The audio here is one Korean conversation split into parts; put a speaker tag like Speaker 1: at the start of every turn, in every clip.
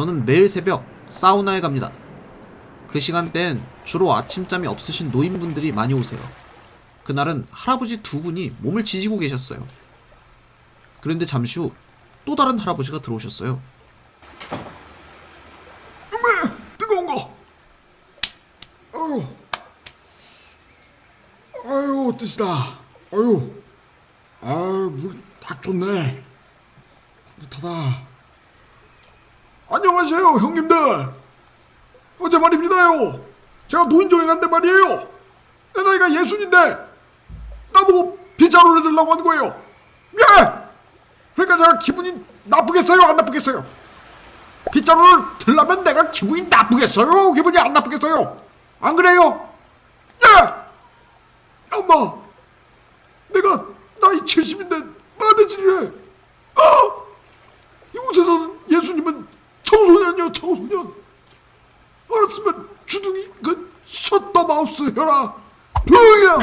Speaker 1: 저는 매일 새벽 사우나에 갑니다. 그 시간대엔 주로 아침잠이 없으신 노인분들이 많이 오세요. 그날은 할아버지 두 분이 몸을 지지고 계셨어요. 그런데 잠시 후 또 다른 할아버지가 들어오셨어요.
Speaker 2: 뜨거운 거. 아유, 아유 뜻이다. 아유, 아유 물딱 좋네. 따뜻하다. 안녕하세요 형님들. 어제 말입니다요. 제가 노인정에 간데 말이에요. 내 나이가 예순인데 나보고 빗자루를 들라고 하는 거예요. 예. 그러니까 제가 기분이 나쁘겠어요, 안 나쁘겠어요? 빗자루를 들라면 내가 기분이 나쁘겠어요? 기분이 안 나쁘겠어요? 안 그래요? 예! 엄마, 내가 나이 70인데 마대질이래. 아! 이곳에서는 예수님은 청소년이요, 청소년. 알았으면 주둥이 그 셔터 마우스 혀라. 조용히 해!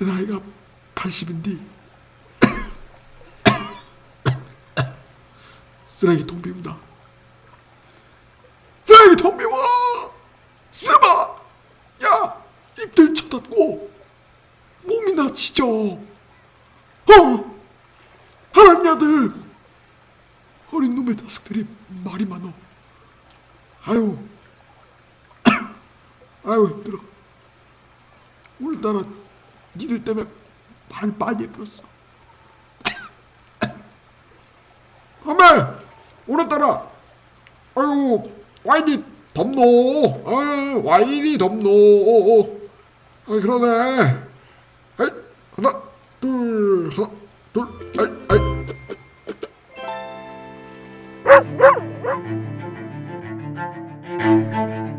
Speaker 2: 내 나이가 80인데 쓰레기통 비운다. 쓰레기통 비워! 쓰마! 야! 입들 쳐닫고 몸이나 지져. 어! 야들! 어린 놈의 녀석들이 말이 많어. 아유. 아유 힘들어. 오늘따라 니들 때문에 말을 많이 해들었어. 어메 오늘따라 아유 와인이 덥노 아 와인이 덥노 아 그러네 하나 둘 하나 둘 아이